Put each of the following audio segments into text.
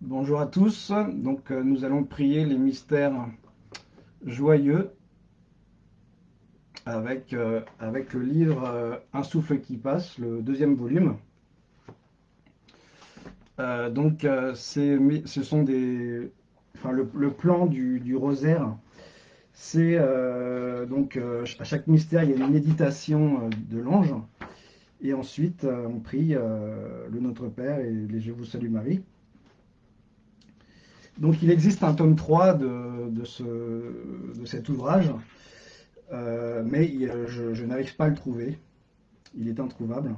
Bonjour à tous. Donc, euh, nous allons prier les mystères joyeux avec, euh, le livre euh, Un souffle qui passe, le deuxième volume. donc, ce sont des. Enfin, le, plan du, du rosaire, c'est donc à chaque mystère, il y a une méditation de l'ange. Et ensuite, on prie le Notre Père et les Je vous salue Marie. Donc il existe un tome 3 de, cet ouvrage, euh, mais je, n'arrive pas à le trouver. Il est introuvable.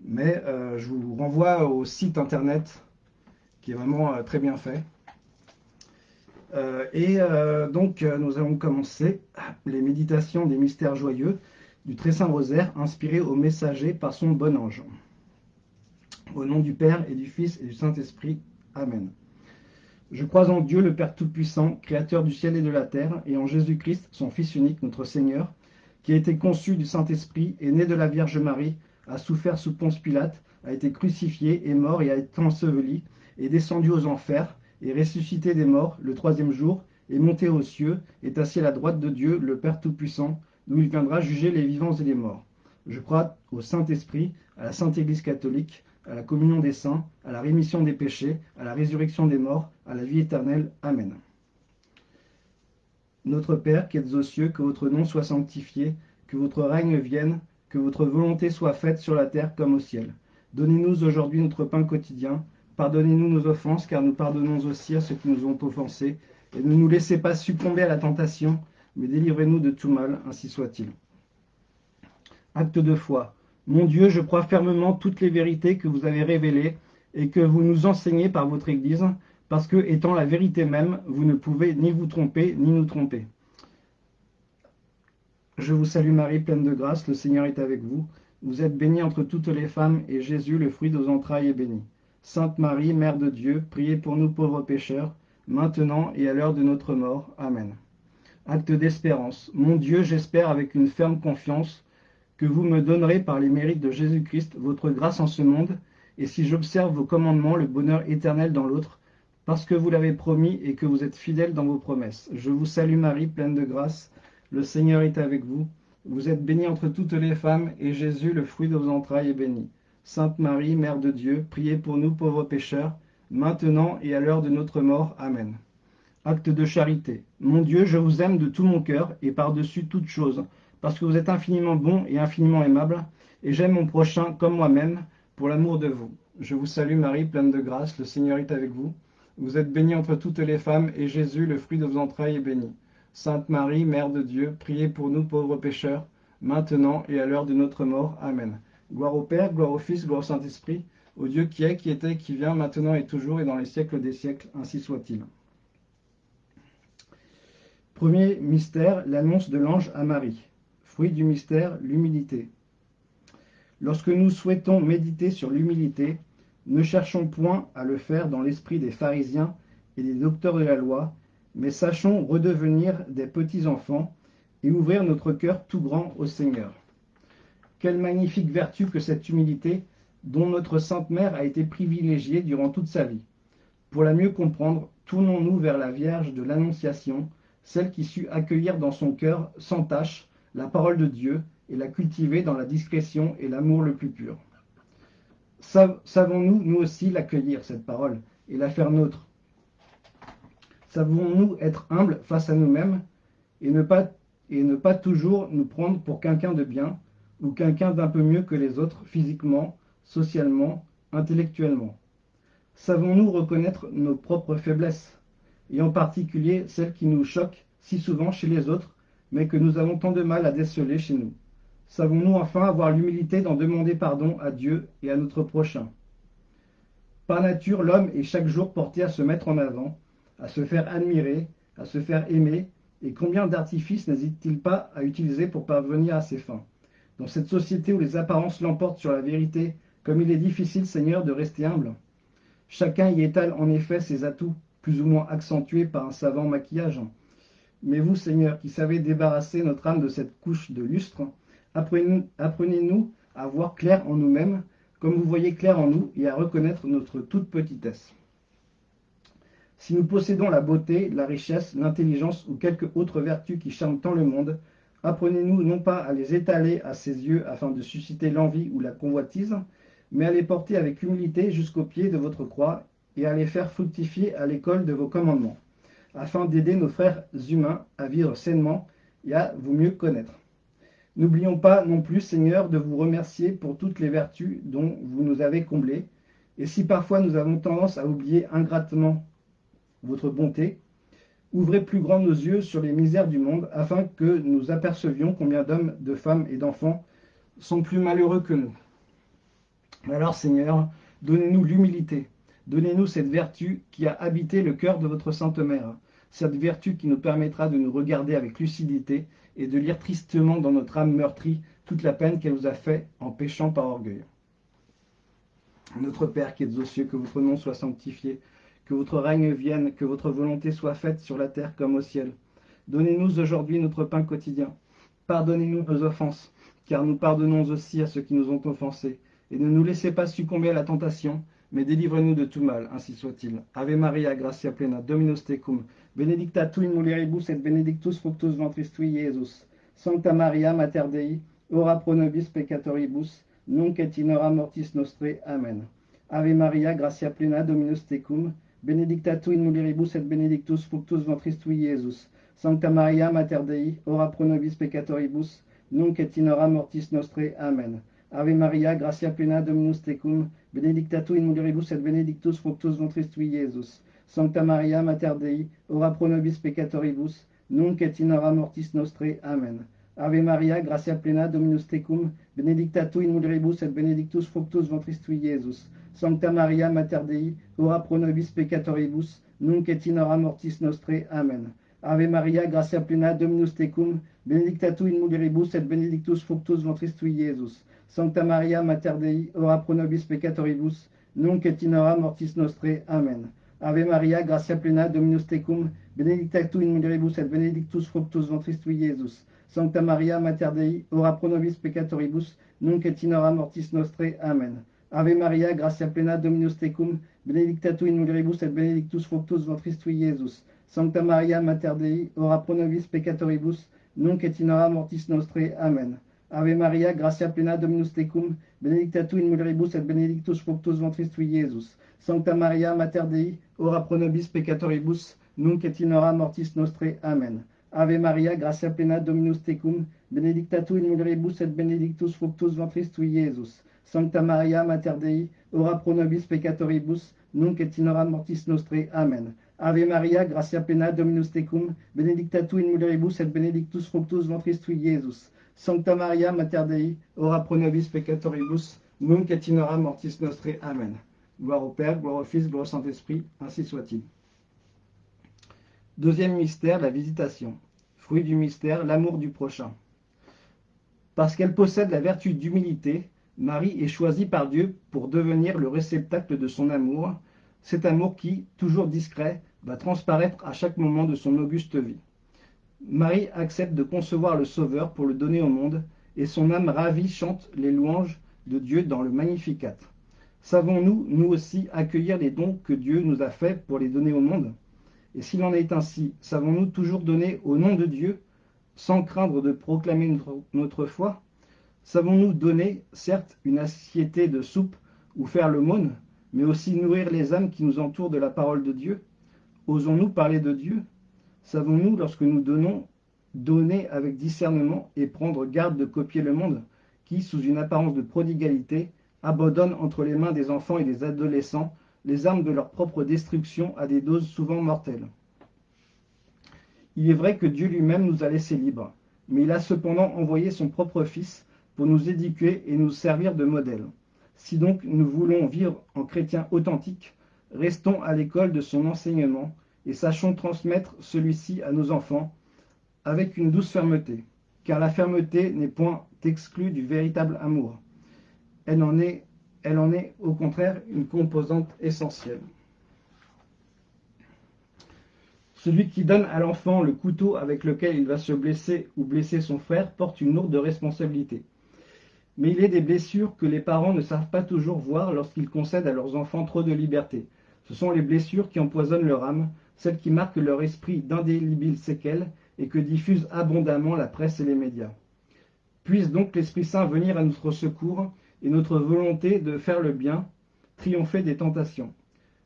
Mais euh, je vous renvoie au site internet qui est vraiment euh, très bien fait. et donc nous allons commencer les méditations des mystères joyeux du Très Saint Rosaire inspiré au messager par son bon ange. Au nom du Père et du Fils et du Saint-Esprit. Amen. Je crois en Dieu le Père Tout-Puissant, Créateur du ciel et de la terre, et en Jésus-Christ, son Fils unique, notre Seigneur, qui a été conçu du Saint-Esprit, est né de la Vierge Marie, a souffert sous Ponce Pilate, a été crucifié, est mort et a été enseveli, est descendu aux enfers, est ressuscité des morts le troisième jour, est monté aux cieux, est assis à la droite de Dieu, le Père Tout-Puissant, d'où il viendra juger les vivants et les morts. Je crois au Saint-Esprit, à la Sainte Église catholique, à la communion des saints, à la rémission des péchés, à la résurrection des morts, à la vie éternelle. Amen. Notre Père qui êtes aux cieux, que votre nom soit sanctifié, que votre règne vienne, que votre volonté soit faite sur la terre comme au ciel. Donnez-nous aujourd'hui notre pain quotidien. Pardonnez-nous nos offenses, car nous pardonnons aussi à ceux qui nous ont offensés. Et ne nous laissez pas succomber à la tentation, mais délivrez-nous de tout mal, ainsi soit-il. Acte de foi. Mon Dieu, je crois fermement toutes les vérités que vous avez révélées et que vous nous enseignez par votre Église, parce que, étant la vérité même, vous ne pouvez ni vous tromper, ni nous tromper. Je vous salue Marie, pleine de grâce, le Seigneur est avec vous. Vous êtes bénie entre toutes les femmes, et Jésus, le fruit de vos entrailles, est béni. Sainte Marie, Mère de Dieu, priez pour nous pauvres pécheurs, maintenant et à l'heure de notre mort. Amen. Acte d'espérance. Mon Dieu, j'espère avec une ferme confiance que vous me donnerez par les mérites de Jésus-Christ votre grâce en ce monde, et si j'observe vos commandements, le bonheur éternel dans l'autre, parce que vous l'avez promis et que vous êtes fidèle dans vos promesses. Je vous salue Marie, pleine de grâce, le Seigneur est avec vous. Vous êtes bénie entre toutes les femmes, et Jésus, le fruit de vos entrailles, est béni. Sainte Marie, Mère de Dieu, priez pour nous pauvres pécheurs, maintenant et à l'heure de notre mort. Amen. Acte de charité. Mon Dieu, je vous aime de tout mon cœur, et par-dessus toute chose parce que vous êtes infiniment bon et infiniment aimable, et j'aime mon prochain comme moi-même, pour l'amour de vous. Je vous salue Marie, pleine de grâce, le Seigneur est avec vous. Vous êtes bénie entre toutes les femmes, et Jésus, le fruit de vos entrailles, est béni. Sainte Marie, Mère de Dieu, priez pour nous pauvres pécheurs, maintenant et à l'heure de notre mort. Amen. Gloire au Père, gloire au Fils, gloire au Saint-Esprit, au Dieu qui est, qui était, qui vient, maintenant et toujours, et dans les siècles des siècles, ainsi soit-il. Premier mystère, l'annonce de l'ange à Marie. Fruit du mystère, l'humilité. Lorsque nous souhaitons méditer sur l'humilité, ne cherchons point à le faire dans l'esprit des pharisiens et des docteurs de la loi, mais sachons redevenir des petits-enfants et ouvrir notre cœur tout grand au Seigneur. Quelle magnifique vertu que cette humilité dont notre Sainte Mère a été privilégiée durant toute sa vie. Pour la mieux comprendre, tournons-nous vers la Vierge de l'Annonciation, celle qui sut accueillir dans son cœur sans tache la parole de Dieu et la cultiver dans la discrétion et l'amour le plus pur. Savons-nous, nous aussi, l'accueillir, cette parole, et la faire nôtre? Savons-nous être humbles face à nous-mêmes et, ne pas, toujours nous prendre pour quelqu'un de bien ou quelqu'un d'un peu mieux que les autres physiquement, socialement, intellectuellement? Savons-nous reconnaître nos propres faiblesses, et en particulier celles qui nous choquent si souvent chez les autres mais que nous avons tant de mal à déceler chez nous Savons-nous enfin avoir l'humilité d'en demander pardon à Dieu et à notre prochain? Par nature, l'homme est chaque jour porté à se mettre en avant, à se faire admirer, à se faire aimer, et combien d'artifices n'hésite-t-il pas à utiliser pour parvenir à ses fins? Dans cette société où les apparences l'emportent sur la vérité, comme il est difficile, Seigneur, de rester humble. Chacun y étale en effet ses atouts, plus ou moins accentués par un savant maquillage. Mais vous, Seigneur, qui savez débarrasser notre âme de cette couche de lustre, apprenez-nous à voir clair en nous-mêmes, comme vous voyez clair en nous, et à reconnaître notre toute petitesse. Si nous possédons la beauté, la richesse, l'intelligence ou quelque autre vertu qui charme tant le monde, apprenez-nous non pas à les étaler à ses yeux afin de susciter l'envie ou la convoitise, mais à les porter avec humilité jusqu'au pied de votre croix et à les faire fructifier à l'école de vos commandements, afin d'aider nos frères humains à vivre sainement et à vous mieux connaître. N'oublions pas non plus, Seigneur, de vous remercier pour toutes les vertus dont vous nous avez comblés, et si parfois nous avons tendance à oublier ingratement votre bonté, ouvrez plus grand nos yeux sur les misères du monde, afin que nous apercevions combien d'hommes, de femmes et d'enfants sont plus malheureux que nous. Alors Seigneur, donnez-nous l'humilité, donnez-nous cette vertu qui a habité le cœur de votre Sainte Mère, cette vertu qui nous permettra de nous regarder avec lucidité et de lire tristement dans notre âme meurtrie toute la peine qu'elle nous a fait en péchant par orgueil. Notre Père qui es aux cieux, que votre nom soit sanctifié, que votre règne vienne, que votre volonté soit faite sur la terre comme au ciel. Donnez-nous aujourd'hui notre pain quotidien. Pardonnez-nous nos offenses, car nous pardonnons aussi à ceux qui nous ont offensés et ne nous laissez pas succomber à la tentation, mais délivrez-nous de tout mal, ainsi soit-il. Ave Maria, gratia plena, Dominus tecum, benedicta tu in mulieribus et benedictus fructus ventris tui. Sancta Maria, Mater Dei, ora pro nobis peccatoribus, nunc et in mortis nostre. Amen. Ave Maria, gratia plena, Dominus tecum, benedicta tu in mulieribus et benedictus fructus ventris tui, Iesus. Sancta Maria, Mater Dei, ora pro nobis peccatoribus, nunc et in mortis nostre. Amen. Ave Maria, gratia plena Dominus tecum, benedicta tu in mulieribus et benedictus fructus ventris tui. Sancta Maria, Mater Dei, ora pro nobis peccatoribus, nunc et in hora mortis nostre. Amen. Ave Maria, gratia plena Dominus tecum, benedicta tu in mulieribus et benedictus fructus ventris tui, Iesus. Sancta Maria, Mater Dei, ora pro nobis peccatoribus, nunc et in hora mortis nostre. Amen. Ave Maria, gratia plena Dominus tecum, benedicta tu in mulieribus et benedictus fructus ventris tui, Iesus. Sancta Maria, Mater Dei, ora pro nobis peccatoribus, nunc et in hora mortis nostre. Amen. Ave Maria, gratia plena Dominus tecum, benedicta tu in mulieribus et benedictus fructus ventris tui, Iesus. Sancta Maria, Mater Dei, ora pro nobis peccatoribus, nunc et in mortis nostre. Amen. Ave Maria, gratia plena Dominus tecum, benedicta tu in mulieribus et benedictus fructus ventris tui, Iesus. Sancta Maria, Mater Dei, ora pro nobis peccatoribus, nunc et in mortis nostre. Amen. Ave Maria, gratia plena Dominus tecum, benedicta tu in mulieribus et benedictus fructus ventris tui, Iesus. Sancta Maria, Mater Dei, ora pro nobis peccatoribus, nunc et in hora mortis nostre. Amen. Ave Maria, gratia plena Dominus tecum, benedicta tu in mulieribus et benedictus fructus ventris tui, Iesus. Sancta Maria, Mater Dei, ora pro nobis peccatoribus, nunc et in hora mortis nostre. Amen. Ave Maria, gratia plena Dominus tecum, benedicta tu in mulieribus et benedictus fructus ventris tui, Iesus. Sancta Maria, Mater Dei, ora pro nobis peccatoribus, nunc mortis nostre. Amen. Gloire au Père, gloire au Fils, gloire au Saint-Esprit, ainsi soit-il. Deuxième mystère, la visitation. Fruit du mystère, l'amour du prochain. Parce qu'elle possède la vertu d'humilité, Marie est choisie par Dieu pour devenir le réceptacle de son amour, cet amour qui, toujours discret, va transparaître à chaque moment de son auguste vie. Marie accepte de concevoir le Sauveur pour le donner au monde, et son âme ravie chante les louanges de Dieu dans le Magnificat. Savons-nous, nous aussi, accueillir les dons que Dieu nous a faits pour les donner au monde? Et s'il en est ainsi, savons-nous toujours donner au nom de Dieu, sans craindre de proclamer notre, foi? Savons-nous donner, certes, une assiété de soupe ou faire l'aumône, mais aussi nourrir les âmes qui nous entourent de la parole de Dieu? Osons-nous parler de Dieu? Savons-nous, lorsque nous donnons, donner avec discernement et prendre garde de copier le monde, qui, sous une apparence de prodigalité, abandonne entre les mains des enfants et des adolescents les armes de leur propre destruction à des doses souvent mortelles? Il est vrai que Dieu lui-même nous a laissés libres, mais il a cependant envoyé son propre Fils pour nous éduquer et nous servir de modèle. Si donc nous voulons vivre en chrétiens authentiques, restons à l'école de son enseignement et sachons transmettre celui-ci à nos enfants avec une douce fermeté, car la fermeté n'est point exclue du véritable amour. Elle en est, au contraire une composante essentielle. Celui qui donne à l'enfant le couteau avec lequel il va se blesser ou blesser son frère porte une lourde responsabilité. Mais il est des blessures que les parents ne savent pas toujours voir lorsqu'ils concèdent à leurs enfants trop de liberté. Ce sont les blessures qui empoisonnent leur âme, celles qui marquent leur esprit d'indélébiles séquelles et que diffusent abondamment la presse et les médias. Puisse donc l'Esprit Saint venir à notre secours et notre volonté de faire le bien triompher des tentations.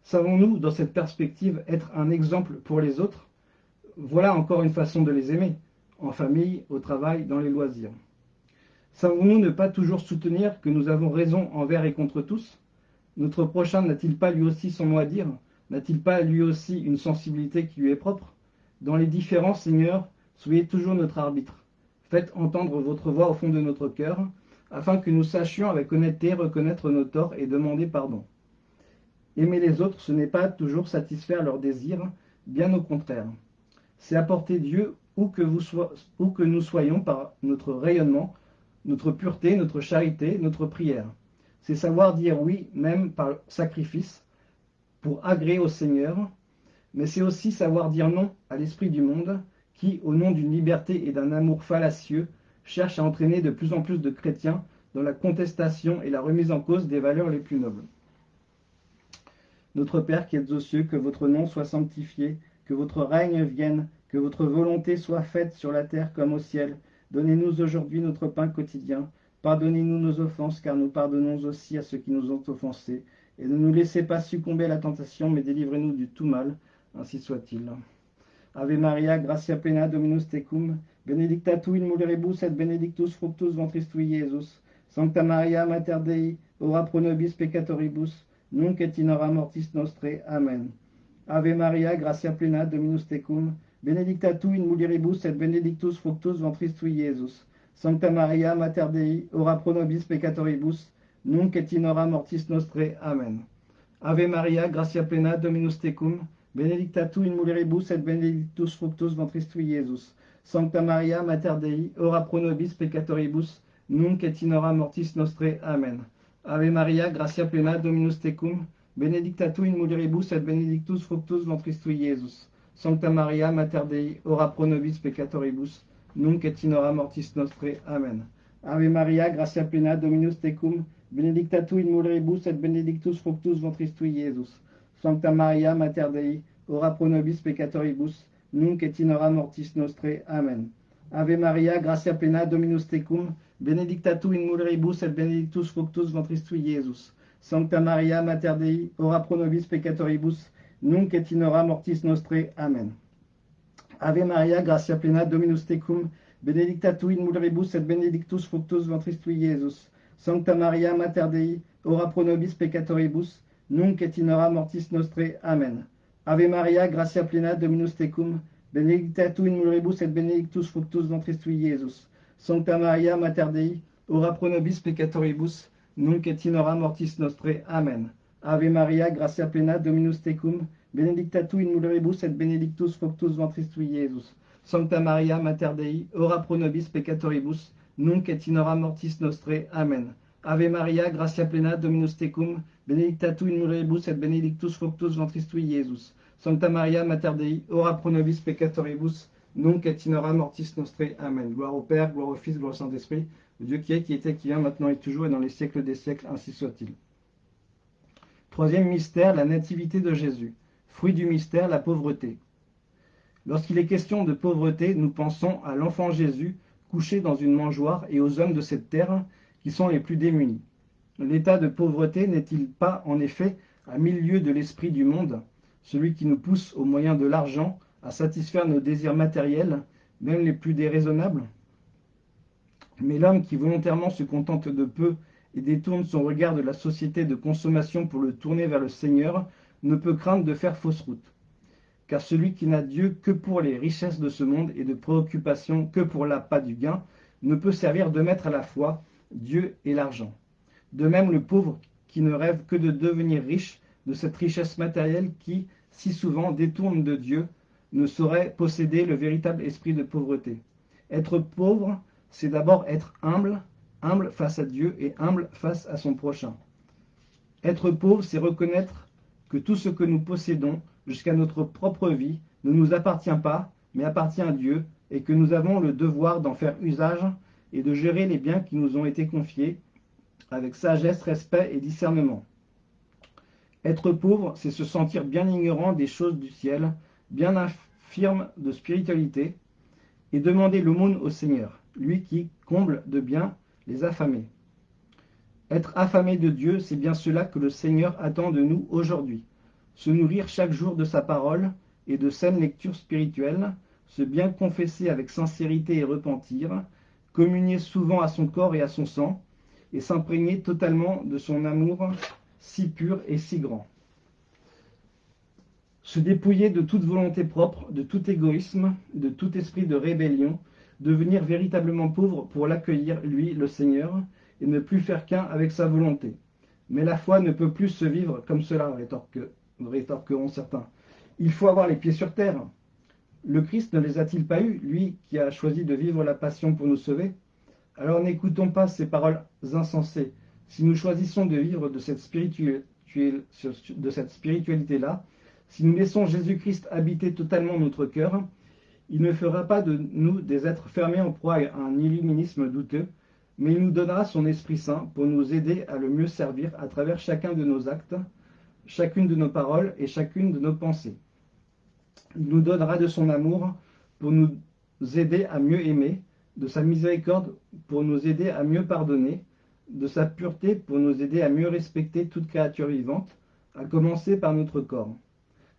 Savons-nous, dans cette perspective, être un exemple pour les autres? Voilà encore une façon de les aimer, en famille, au travail, dans les loisirs. Savons-nous ne pas toujours soutenir que nous avons raison envers et contre tous? Notre prochain n'a-t-il pas lui aussi son mot à dire? N'a-t-il pas lui aussi une sensibilité qui lui est propre? Dans les différents Seigneur, soyez toujours notre arbitre. Faites entendre votre voix au fond de notre cœur, afin que nous sachions avec honnêteté reconnaître nos torts et demander pardon. Aimer les autres, ce n'est pas toujours satisfaire leurs désirs, bien au contraire. C'est apporter Dieu où que, où que nous soyons par notre rayonnement, notre pureté, notre charité, notre prière. C'est savoir dire oui, même par sacrifice, pour agréer au Seigneur, mais c'est aussi savoir dire non à l'esprit du monde, qui, au nom d'une liberté et d'un amour fallacieux, cherche à entraîner de plus en plus de chrétiens dans la contestation et la remise en cause des valeurs les plus nobles. Notre Père qui êtes aux cieux, que votre nom soit sanctifié, que votre règne vienne, que votre volonté soit faite sur la terre comme au ciel. Donnez-nous aujourd'hui notre pain quotidien. Pardonnez-nous nos offenses, car nous pardonnons aussi à ceux qui nous ont offensés. Et ne nous laissez pas succomber à la tentation, mais délivrez-nous du tout mal. Ainsi soit-il. Ave Maria, gratia plena, Dominus tecum, benedicta tu in mulieribus et benedictus fructus ventris tui, Iesus. Sancta Maria, Mater Dei, ora pro nobis peccatoribus, nunc et in hora mortis nostre. Amen. Ave Maria, gratia plena, Dominus tecum, benedicta tu in mulieribus et benedictus fructus ventris tui, Iesus. Sancta Maria, Mater Dei, ora pro nobis peccatoribus, nunc et in hora mortis nostre. Amen. Ave Maria, gratia plena, Dominus tecum, benedicta tu in mulieribus et benedictus fructus ventris tui, Iesus. Sancta Maria, Mater Dei, ora pro nobis peccatoribus, nunc et in hora mortis nostre. Amen. Ave Maria, gratia plena, Dominus tecum, benedicta tu in mulieribus et benedictus fructus ventris tui, Iesus. Sancta Maria, Mater Dei, ora pro nobis peccatoribus, nunc et in hora mortis nostre. Amen. Ave Maria, gratia plena, Dominus tecum, benedicta tu in mulieribus et benedictus fructus ventris tui. Sancta Maria, Mater Dei, ora pro nobis peccatoribus, nunc et in hora mortis nostre. Amen. Ave Maria, gratia plena, Dominus tecum, benedicta tu in mulieribus et benedictus fructus ventris tui, Iesus. Sancta Maria, Mater Dei, ora pro nobis peccatoribus, nunc et in hora mortis nostre. Amen. Ave Maria, gratia plena, Dominus tecum, benedicta tu in mulieribus et benedictus fructus ventris tui. Sancta Maria, Mater Dei, ora pro nobis peccatoribus, nunc et in hora mortis nostre. Amen. Ave Maria, gratia plena, Dominus tecum, benedicta tu in mulieribus et benedictus fructus ventris tui, Iesus. Sancta Maria, Mater Dei, ora pro nobis peccatoribus, nunc et in hora mortis nostre. Amen. Ave Maria, gratia plena, Dominus tecum, benedicta tu in mulieribus et benedictus fructus ventris tui, Iesus. Sancta Maria, Mater Dei, ora pro nobis peccatoribus, nunc et in hora mortis nostre. Amen. Ave Maria, gratia plena, Dominus tecum, benedicta tu in mulieribus et benedictus fructus ventris tui, Iesus. Sancta Maria, Mater Dei, ora pro nobis peccatoribus, nunc et in hora mortis nostre. Amen. Gloire au Père, gloire au Fils, gloire au Saint-Esprit, Dieu qui est, qui était, qui vient, maintenant et toujours, et dans les siècles des siècles, ainsi soit-il. Troisième mystère, la nativité de Jésus. Fruit du mystère, la pauvreté. Lorsqu'il est question de pauvreté, nous pensons à l'enfant Jésus couché dans une mangeoire et aux hommes de cette terre qui sont les plus démunis. L'état de pauvreté n'est-il pas, en effet, à mille lieues de l'esprit du monde, celui qui nous pousse au moyen de l'argent à satisfaire nos désirs matériels, même les plus déraisonnables? Mais l'homme qui volontairement se contente de peu et détourne son regard de la société de consommation pour le tourner vers le Seigneur, ne peut craindre de faire fausse route. Car celui qui n'a Dieu que pour les richesses de ce monde et de préoccupation que pour l'appât du gain, ne peut servir de maître à la fois Dieu et l'argent. De même, le pauvre qui ne rêve que de devenir riche de cette richesse matérielle qui, si souvent, détourne de Dieu, ne saurait posséder le véritable esprit de pauvreté. Être pauvre, c'est d'abord être humble, humble face à Dieu et humble face à son prochain. Être pauvre, c'est reconnaître que tout ce que nous possédons, jusqu'à notre propre vie, ne nous appartient pas, mais appartient à Dieu, et que nous avons le devoir d'en faire usage et de gérer les biens qui nous ont été confiés avec sagesse, respect et discernement. Être pauvre, c'est se sentir bien ignorant des choses du ciel, bien infirme de spiritualité, et demander l'aumône au Seigneur, lui qui comble de bien les affamés. Être affamé de Dieu, c'est bien cela que le Seigneur attend de nous aujourd'hui. Se nourrir chaque jour de sa parole et de saines lectures spirituelles, se bien confesser avec sincérité et repentir, communier souvent à son corps et à son sang, et s'imprégner totalement de son amour si pur et si grand. Se dépouiller de toute volonté propre, de tout égoïsme, de tout esprit de rébellion, devenir véritablement pauvre pour l'accueillir, lui, le Seigneur, et ne plus faire qu'un avec sa volonté. Mais la foi ne peut plus se vivre comme cela, rétorqueront certains. Il faut avoir les pieds sur terre. Le Christ ne les a-t-il pas eus, lui qui a choisi de vivre la passion pour nous sauver? Alors n'écoutons pas ces paroles insensées. Si nous choisissons de vivre de cette, spiritualité-là, si nous laissons Jésus-Christ habiter totalement notre cœur, il ne fera pas de nous des êtres fermés en proie à un illuminisme douteux, mais il nous donnera son Esprit Saint pour nous aider à le mieux servir à travers chacun de nos actes, chacune de nos paroles et chacune de nos pensées. Il nous donnera de son amour pour nous aider à mieux aimer, de sa miséricorde pour nous aider à mieux pardonner, de sa pureté pour nous aider à mieux respecter toute créature vivante, à commencer par notre corps,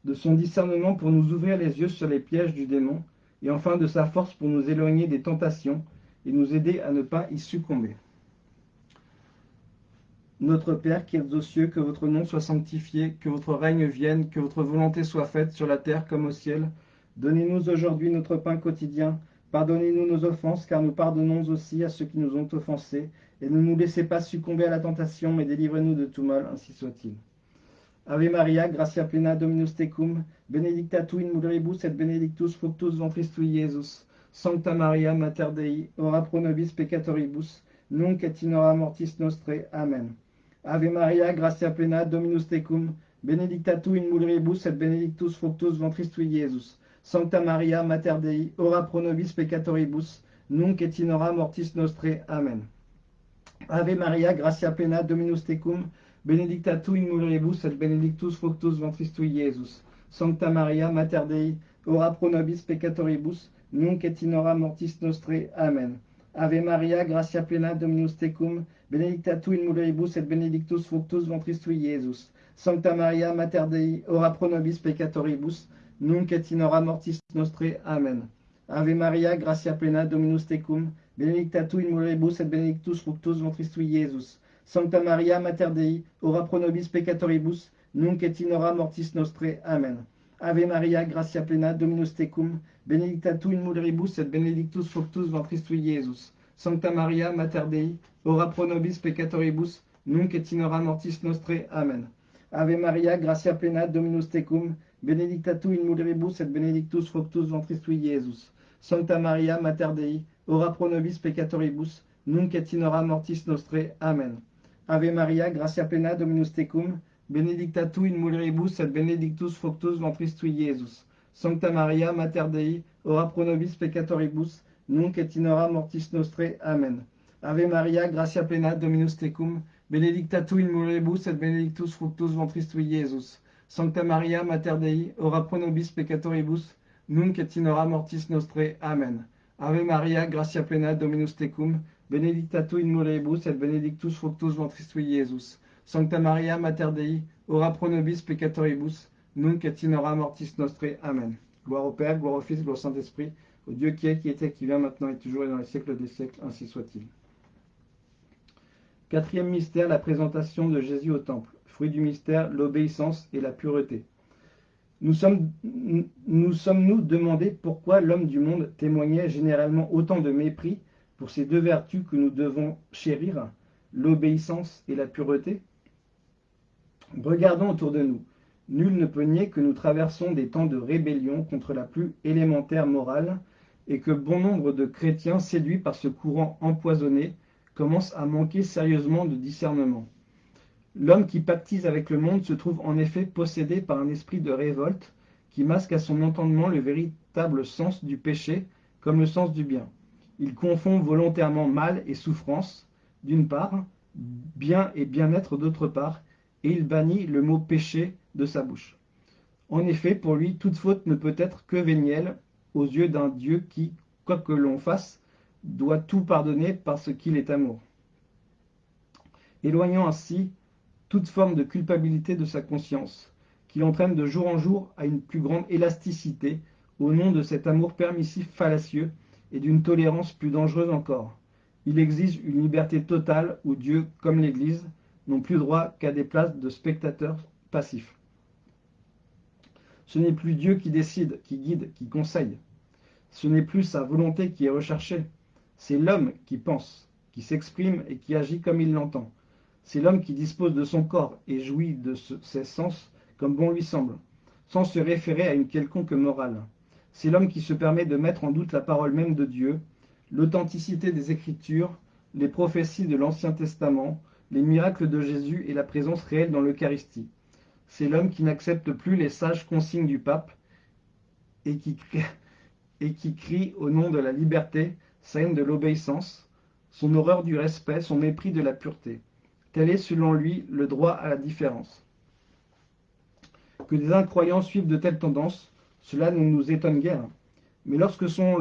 de son discernement pour nous ouvrir les yeux sur les pièges du démon, et enfin de sa force pour nous éloigner des tentations et nous aider à ne pas y succomber. Notre Père qui es aux cieux, que votre nom soit sanctifié, que votre règne vienne, que votre volonté soit faite sur la terre comme au ciel. Donnez-nous aujourd'hui notre pain quotidien. Pardonnez-nous nos offenses, car nous pardonnons aussi à ceux qui nous ont offensés. Et ne nous laissez pas succomber à la tentation, mais délivrez-nous de tout mal, ainsi soit-il. Ave Maria, gratia plena Dominus tecum, benedicta tu in mulieribus et benedictus fructus ventris tui, Iesus. Sancta Maria, Mater Dei, ora pro nobis peccatoribus, nunc et in hora mortis nostre. Amen. Ave Maria, gratia plena, Dominus tecum, benedicta tu in mulieribus et benedictus fructus ventris tui, Iesus. Sancta Maria, Mater Dei, ora pro nobis peccatoribus, nunc et in hora mortis nostre. Amen. Ave Maria, gratia plena, Dominus tecum, benedicta tu in mulieribus et benedictus fructus ventris tui, Iesus. Sancta Maria, Mater Dei, ora pro nobis peccatoribus, nunc et in hora mortis nostre. Amen. Ave Maria, gratia plena, Dominus tecum, benedicta tu in mulieribus et benedictus fructus ventris tui, Iesus. Sancta Maria, Mater Dei, ora pro nobis peccatoribus, nunc et in hora mortis nostre. Amen. Ave Maria, gratia plena, Dominus tecum, benedicta tu in mulieribus et benedictus fructus ventris tui, Iesus. Sancta Maria, Mater Dei, ora pro nobis peccatoribus, nunc et in hora mortis nostre. Amen. Ave Maria, gratia plena, Dominus tecum, benedicta tu in mulieribus et benedictus fructus ventris tui, Iesus. Sancta Maria, Mater Dei, ora pro nobis peccatoribus, nunc et in hora mortis nostre. Amen. Ave Maria, gratia plena, Dominus tecum, benedicta tu in mulieribus et benedictus fructus ventris tui, Iesus. Sancta Maria, Mater Dei, ora pro nobis peccatoribus, nunc et in hora mortis nostre. Amen. Ave Maria, gratia plena, Dominus tecum, benedicta tu in mulieribus et benedictus fructus ventris tui, Iesus. Sancta Maria, Mater Dei, ora pro nobis peccatoribus, nunc et in mortis nostre. Amen. Ave Maria, gratia plena, Dominus tecum, benedicta tu in mulieribus et benedictus fructus ventris tui, Iesus. Sancta Maria, Mater Dei, ora pro nobis peccatoribus, nunc et in mortis nostre. Amen. Ave Maria, gratia plena, Dominus tecum, benedicta tu in mulieribus et benedictus fructus ventris tui, Iesus. Sancta Maria, Mater Dei, ora pro nobis peccatoribus, nunc et in hora mortis nostre. Amen. Gloire au Père, gloire au Fils, gloire au Saint-Esprit, au Dieu qui est, qui était, qui vient maintenant et toujours et dans les siècles des siècles, ainsi soit-il. Quatrième mystère, la présentation de Jésus au temple. Fruit du mystère, l'obéissance et la pureté. Nous sommes, nous sommes-nous demandé pourquoi l'homme du monde témoignait généralement autant de mépris pour ces deux vertus que nous devons chérir, l'obéissance et la pureté Regardons autour de nous. Nul ne peut nier que nous traversons des temps de rébellion contre la plus élémentaire morale et que bon nombre de chrétiens séduits par ce courant empoisonné commencent à manquer sérieusement de discernement. L'homme qui pactise avec le monde se trouve en effet possédé par un esprit de révolte qui masque à son entendement le véritable sens du péché comme le sens du bien. Il confond volontairement mal et souffrance, d'une part, bien et bien-être d'autre part, et il bannit le mot péché de sa bouche. En effet, pour lui, toute faute ne peut être que vénielle aux yeux d'un Dieu qui, quoi que l'on fasse, doit tout pardonner parce qu'il est amour. Éloignant ainsi toute forme de culpabilité de sa conscience, qui l'entraîne de jour en jour à une plus grande élasticité au nom de cet amour permissif fallacieux et d'une tolérance plus dangereuse encore. Il exige une liberté totale où Dieu, comme l'Église, n'ont plus droit qu'à des places de spectateurs passifs. Ce n'est plus Dieu qui décide, qui guide, qui conseille. Ce n'est plus sa volonté qui est recherchée. C'est l'homme qui pense, qui s'exprime et qui agit comme il l'entend. C'est l'homme qui dispose de son corps et jouit de ses sens comme bon lui semble, sans se référer à une quelconque morale. C'est l'homme qui se permet de mettre en doute la parole même de Dieu, l'authenticité des Écritures, les prophéties de l'Ancien Testament, les miracles de Jésus et la présence réelle dans l'Eucharistie. C'est l'homme qui n'accepte plus les sages consignes du pape et qui, crie au nom de la liberté haine de l'obéissance, son horreur du respect, son mépris de la pureté. Tel est selon lui le droit à la différence. Que des incroyants suivent de telles tendances, cela ne nous étonne guère. Mais lorsqu'elles sont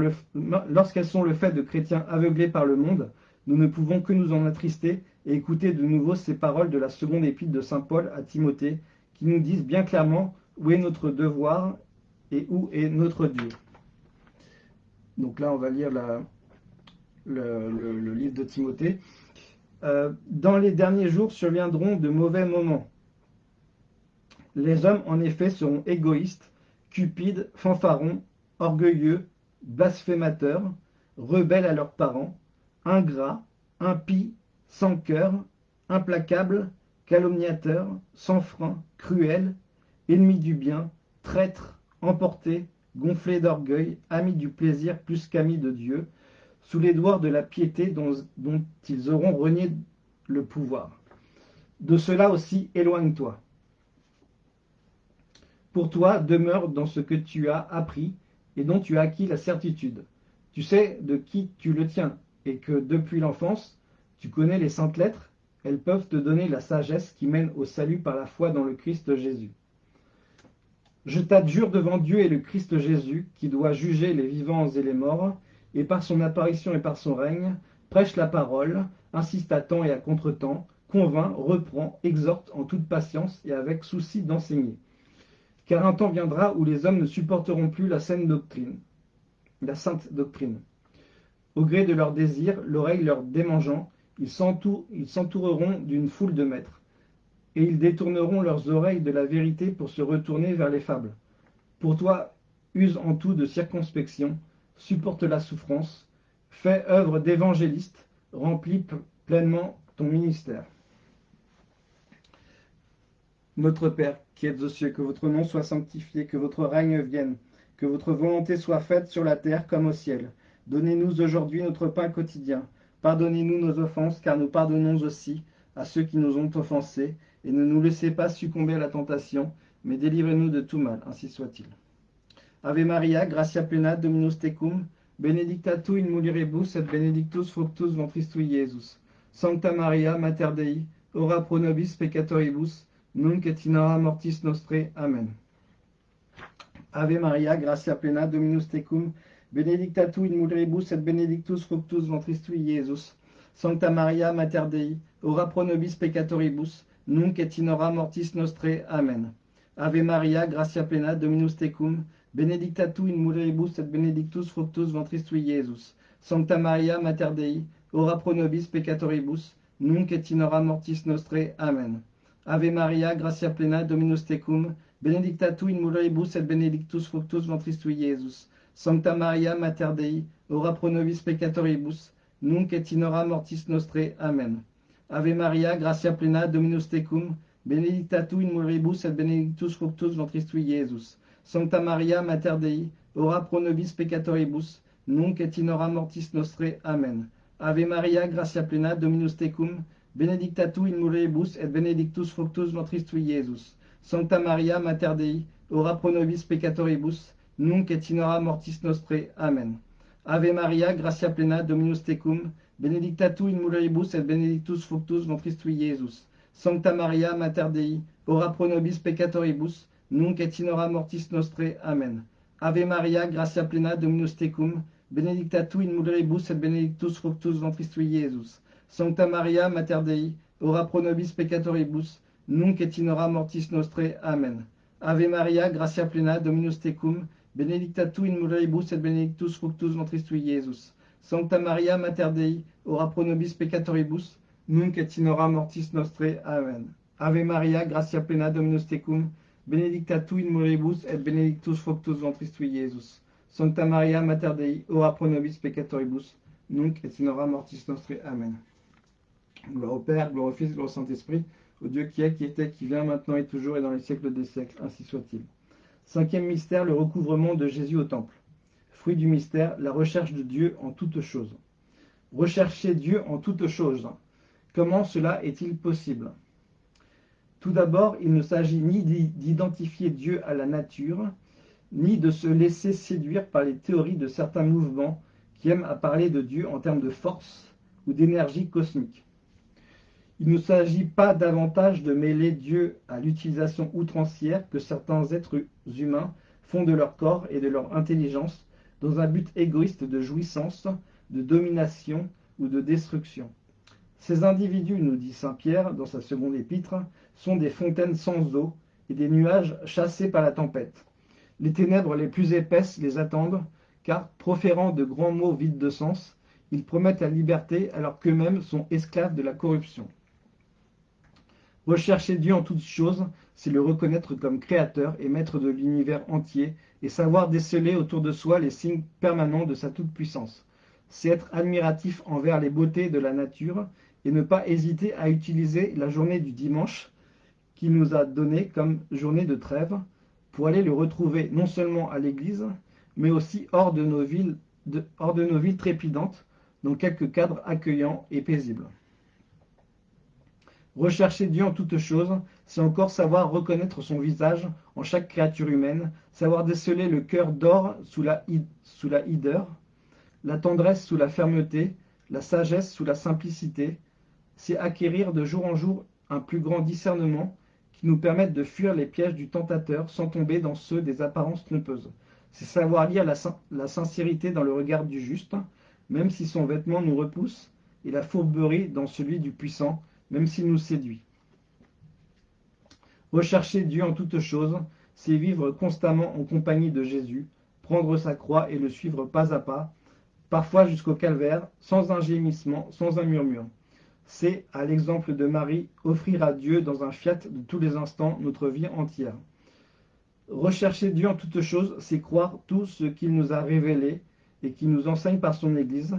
le fait de chrétiens aveuglés par le monde, nous ne pouvons que nous en attrister et écouter de nouveau ces paroles de la seconde épître de Saint Paul à Timothée, qui nous disent bien clairement où est notre devoir et où est notre Dieu. Donc là, on va lire le, livre de Timothée. Euh, dans les derniers jours surviendront de mauvais moments. Les hommes, en effet, seront égoïstes, cupides, fanfarons, orgueilleux, blasphémateurs, rebelles à leurs parents, ingrats, impies, sans cœur, implacables, calomniateurs, sans frein, cruels, ennemis du bien, traîtres, emportés, gonflés d'orgueil, amis du plaisir plus qu'amis de Dieu, sous les doigts de la piété dont, dont ils auront renié le pouvoir. De cela aussi éloigne-toi. Pour toi, demeure dans ce que tu as appris et dont tu as acquis la certitude. Tu sais de qui tu le tiens, et que depuis l'enfance, tu connais les saintes lettres, elles peuvent te donner la sagesse qui mène au salut par la foi dans le Christ Jésus. Je t'adjure devant Dieu et le Christ Jésus, qui doit juger les vivants et les morts, et par son apparition et par son règne, prêche la parole, insiste à temps et à contre-temps, convainc, reprend, exhorte en toute patience et avec souci d'enseigner. Car un temps viendra où les hommes ne supporteront plus la saine doctrine, la sainte doctrine. Au gré de leurs désirs, l'oreille leur démangeant, ils s'entoureront d'une foule de maîtres, et ils détourneront leurs oreilles de la vérité pour se retourner vers les fables. Pour toi, use en tout de circonspection, supporte la souffrance, fais œuvre d'évangéliste, remplis pleinement ton ministère. Notre Père, qui êtes aux cieux, que votre nom soit sanctifié, que votre règne vienne, que votre volonté soit faite sur la terre comme au ciel. Donnez-nous aujourd'hui notre pain quotidien. Pardonnez-nous nos offenses, car nous pardonnons aussi à ceux qui nous ont offensés, et ne nous laissez pas succomber à la tentation, mais délivrez-nous de tout mal, ainsi soit-il. Ave Maria, gratia plena, Dominus tecum, benedicta tu in mulieribus et benedictus fructus ventris tui, Iesus. Sancta Maria, Mater Dei, ora pro nobis peccatoribus, nunc et in hora mortis nostre. Amen. Ave Maria, gratia plena, Dominus tecum, benedicta tu in mulieribus et benedictus fructus ventris tui, Iesus. Sancta Maria, Mater Dei, ora pro nobis peccatoribus, nunc et in hora mortis nostre. Amen. Ave Maria, gratia plena, Dominus tecum, benedicta tu in mulieribus et benedictus fructus ventris tui, Iesus. Sancta Maria, Mater Dei, ora pro nobis peccatoribus, nunc et in hora mortis nostre. Amen. Ave Maria, gratia plena, Dominus tecum, benedicta tu in mulieribus et benedictus fructus ventris tui, Iesus. Sancta Maria, Mater Dei, ora pro nobis peccatoribus, nunc et in hora mortis nostre. Amen. Ave Maria, gratia plena, Dominus tecum, benedicta tu in mulieribus et benedictus fructus ventris tui. Sancta Maria, Mater Dei, ora pro nobis peccatoribus, nunc et in hora mortis nostre. Amen. Ave Maria, gratia plena, Dominus tecum, benedicta tu in mulieribus et benedictus fructus ventris tui, Iesus. Sancta Maria, Mater Dei, ora pro nobis peccatoribus, nunc et in mortis nostre. Amen. Ave Maria, gratia plena, Dominus tecum, benedicta tu in mulieribus et benedictus fructus ventris tui, Iesus. Sancta Maria, Mater Dei, ora pro nobis peccatoribus, nunc et in hora mortis nostre. Amen. Ave Maria, gratia plena, Dominus tecum, benedicta tu in mulieribus et benedictus fructus ventris tui, Iesus. Sancta Maria, Mater Dei, ora pro nobis peccatoribus, nunc et in hora mortis nostre. Amen. Ave Maria, gratia plena, Dominus tecum, benedicta tu in mulieribus et benedictus fructus ventris tui, Iesus. Sancta Maria, Mater Dei, ora pro nobis peccatoribus, nunc et in hora mortis nostre. Amen. Ave Maria, gratia plena, Dominus tecum, benedicta tu in mulieribus et benedictus fructus ventris tui, Iesus. Sancta Maria, Mater Dei, ora pro nobis peccatoribus, nunc et in hora mortis nostre. Amen. Gloire au Père, gloire au Fils, gloire au Saint-Esprit, au Dieu qui est, qui était, qui vient, maintenant et toujours et dans les siècles des siècles, ainsi soit-il. Cinquième mystère, le recouvrement de Jésus au temple. Fruit du mystère, la recherche de Dieu en toutes choses. Rechercher Dieu en toutes choses. Comment cela est-il possible? Tout d'abord, il ne s'agit ni d'identifier Dieu à la nature, ni de se laisser séduire par les théories de certains mouvements qui aiment à parler de Dieu en termes de force ou d'énergie cosmique. Il ne s'agit pas davantage de mêler Dieu à l'utilisation outrancière que certains êtres humains font de leur corps et de leur intelligence dans un but égoïste de jouissance, de domination ou de destruction. Ces individus, nous dit Saint Pierre dans sa seconde épître, sont des fontaines sans eau et des nuages chassés par la tempête. Les ténèbres les plus épaisses les attendent, car, proférant de grands mots vides de sens, ils promettent la liberté alors qu'eux-mêmes sont esclaves de la corruption. Rechercher Dieu en toutes choses, c'est le reconnaître comme créateur et maître de l'univers entier et savoir déceler autour de soi les signes permanents de sa toute-puissance. C'est être admiratif envers les beautés de la nature et ne pas hésiter à utiliser la journée du dimanche qu'il nous a donnée comme journée de trêve pour aller le retrouver non seulement à l'église, mais aussi hors de nos villes, hors de nos villes trépidantes, dans quelques cadres accueillants et paisibles. Rechercher Dieu en toutes choses, c'est encore savoir reconnaître son visage en chaque créature humaine, savoir déceler le cœur d'or sous la, hideur, la tendresse sous la fermeté, la sagesse sous la simplicité, c'est acquérir de jour en jour un plus grand discernement qui nous permette de fuir les pièges du tentateur sans tomber dans ceux des apparences trompeuses. C'est savoir lire la sincérité dans le regard du juste, même si son vêtement nous repousse, et la fourberie dans celui du puissant, même s'il nous séduit. Rechercher Dieu en toutes choses, c'est vivre constamment en compagnie de Jésus, prendre sa croix et le suivre pas à pas, parfois jusqu'au calvaire, sans un gémissement, sans un murmure. C'est, à l'exemple de Marie, offrir à Dieu dans un fiat de tous les instants notre vie entière. Rechercher Dieu en toutes choses, c'est croire tout ce qu'il nous a révélé et qui nous enseigne par son Église,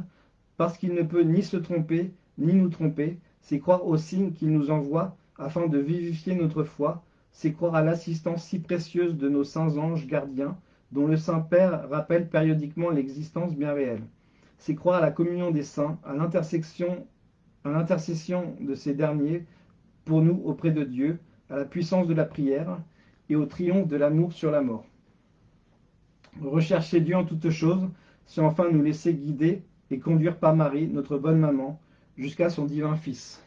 parce qu'il ne peut ni se tromper, ni nous tromper, c'est croire aux signes qu'il nous envoie afin de vivifier notre foi, c'est croire à l'assistance si précieuse de nos saints anges gardiens, dont le Saint-Père rappelle périodiquement l'existence bien réelle. C'est croire à la communion des saints, à l'intercession de ces derniers pour nous auprès de Dieu, à la puissance de la prière et au triomphe de l'amour sur la mort. Rechercher Dieu en toutes choses, c'est enfin nous laisser guider et conduire par Marie, notre bonne maman, jusqu'à son divin Fils.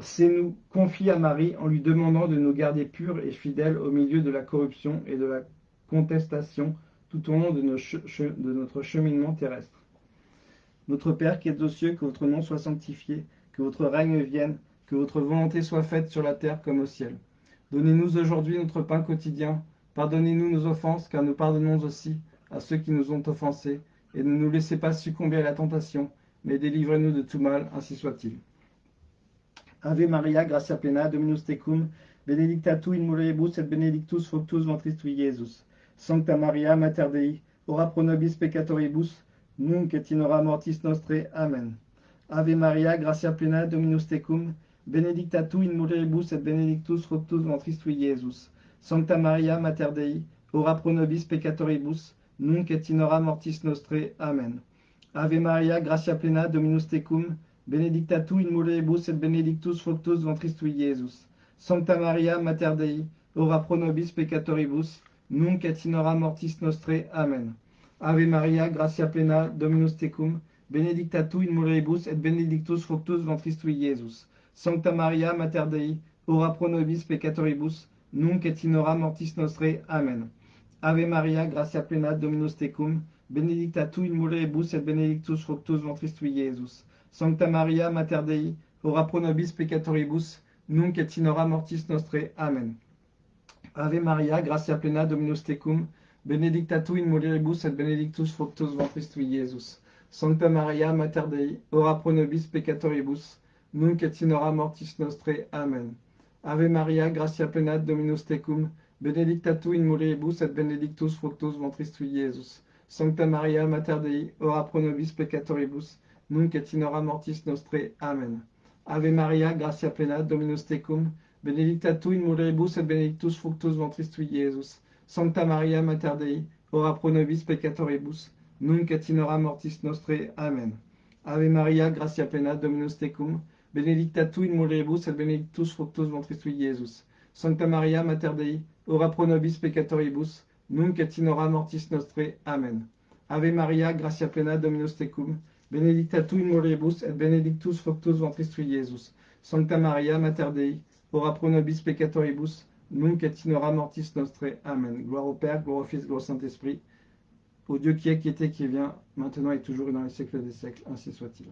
C'est nous confier à Marie en lui demandant de nous garder purs et fidèles au milieu de la corruption et de la contestation tout au long de, de notre cheminement terrestre. Notre Père qui es aux cieux, que votre nom soit sanctifié, que votre règne vienne, que votre volonté soit faite sur la terre comme au ciel. Donnez-nous aujourd'hui notre pain quotidien. Pardonnez-nous nos offenses, car nous pardonnons aussi à ceux qui nous ont offensés et ne nous laissez pas succomber à la tentation, mais délivrez-nous de tout mal, ainsi soit-il. Ave Maria, gratia plena, Dominus tecum, benedicta tu in mulieribus et benedictus fructus ventris tui. Sancta Maria, Mater Dei, ora pro nobis peccatoribus, nunc et in hora mortis nostre. Amen. Ave Maria, gratia plena, Dominus tecum, benedicta tu in mulieribus et benedictus fructus ventris tui. Sancta Maria, Mater Dei, ora pro nobis peccatoribus, nunc et in mortis nostre. Amen. Ave Maria, gratia plena, Dominus tecum, benedicta tu in mulieribus et benedictus fructus ventris tui, Iesus. Sancta Maria, Mater Dei, ora pro nobis peccatoribus, nunc et in hora mortis nostre. Amen. Ave Maria, gratia plena, Dominus tecum, benedicta tu in mulieribus et benedictus fructus ventris tui. Sancta Maria, Mater Dei, ora pro nobis peccatoribus, nunc et in hora mortis nostre. Amen. Ave Maria, gratia plena, Dominus tecum, benedicta tu in mulieribus et benedictus fructus ventris tui, Iesus. Sancta Maria, Mater Dei, ora pro nobis peccatoribus, nunc et in hora mortis nostre. Amen. Ave Maria, gratia plena, Dominus tecum, benedicta tu in mulieribus et benedictus fructus ventris tui, Iesus. Sancta Maria, Mater Dei, ora pro nobis peccatoribus, nunc et in hora mortis nostre. Amen. Ave Maria, gratia plena, Dominus tecum, benedicta tu in mulieribus et benedictus fructus ventris tui, Iesus. Sancta Maria, Mater Dei, ora pro nobis peccatoribus, nunc et mortis nostre. Amen. Ave Maria, gratia plena, Dominus tecum, benedicta tu in mulieribus et benedictus fructus ventris tui, Iesus. Sancta Maria, Mater Dei, ora pro nobis peccatoribus, nunc et mortis nostre. Amen. Ave Maria, gratia plena, Dominus tecum, benedicta tu in mulieribus et benedictus fructus ventris tui, Iesus. Sancta Maria, Mater Dei, ora pro nobis peccatoribus, nunc et in hora mortis nostre. Amen. Ave Maria, gratia plena, Dominus tecum, benedicta tu in mulieribus et benedictus fructus ventris tui, Iesus. Sancta Maria, Mater Dei, ora pro nobis peccatoribus, nunc et in hora mortis nostre. Amen. Gloire au Père, gloire au Fils, gloire au Saint-Esprit, au Dieu qui est, qui était, qui vient, maintenant et toujours et dans les siècles des siècles, ainsi soit-il.